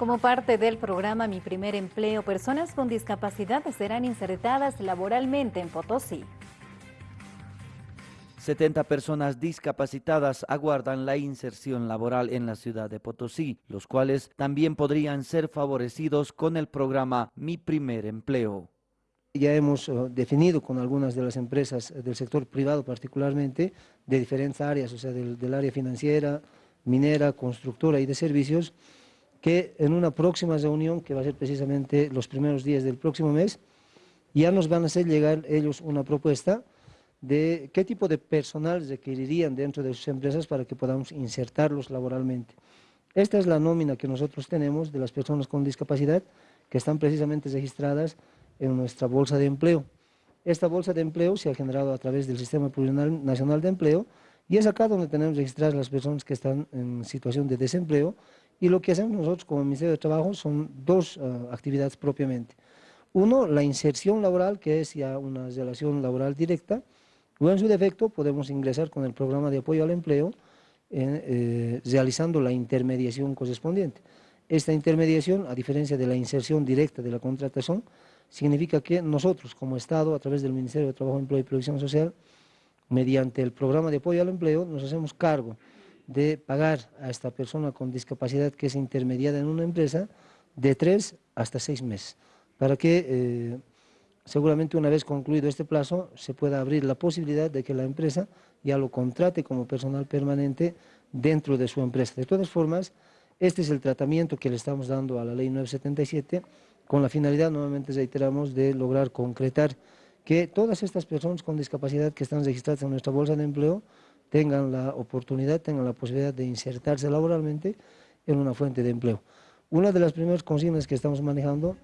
Como parte del programa Mi Primer Empleo, personas con discapacidad serán insertadas laboralmente en Potosí. 70 personas discapacitadas aguardan la inserción laboral en la ciudad de Potosí, los cuales también podrían ser favorecidos con el programa Mi Primer Empleo. Ya hemos eh, definido con algunas de las empresas del sector privado particularmente, de diferentes áreas, o sea, del área financiera, minera, constructora y de servicios, que en una próxima reunión, que va a ser precisamente los primeros días del próximo mes, ya nos van a hacer llegar ellos una propuesta de qué tipo de personal requerirían dentro de sus empresas para que podamos insertarlos laboralmente. Esta es la nómina que nosotros tenemos de las personas con discapacidad que están precisamente registradas en nuestra bolsa de empleo. Esta bolsa de empleo se ha generado a través del Sistema Nacional de Empleo y es acá donde tenemos registradas las personas que están en situación de desempleo y lo que hacemos nosotros como Ministerio de Trabajo son dos ah, actividades propiamente. Uno, la inserción laboral, que es ya una relación laboral directa, o en su defecto podemos ingresar con el programa de apoyo al empleo eh, realizando la intermediación correspondiente. Esta intermediación, a diferencia de la inserción directa de la contratación, significa que nosotros como Estado, a través del Ministerio de Trabajo, Empleo y Previsión Social, mediante el programa de apoyo al empleo, nos hacemos cargo de pagar a esta persona con discapacidad que es intermediada en una empresa de tres hasta seis meses, para que eh, seguramente una vez concluido este plazo se pueda abrir la posibilidad de que la empresa ya lo contrate como personal permanente dentro de su empresa. De todas formas, este es el tratamiento que le estamos dando a la ley 977 con la finalidad, nuevamente reiteramos, de lograr concretar que todas estas personas con discapacidad que están registradas en nuestra bolsa de empleo tengan la oportunidad, tengan la posibilidad de insertarse laboralmente en una fuente de empleo. Una de las primeras consignas que estamos manejando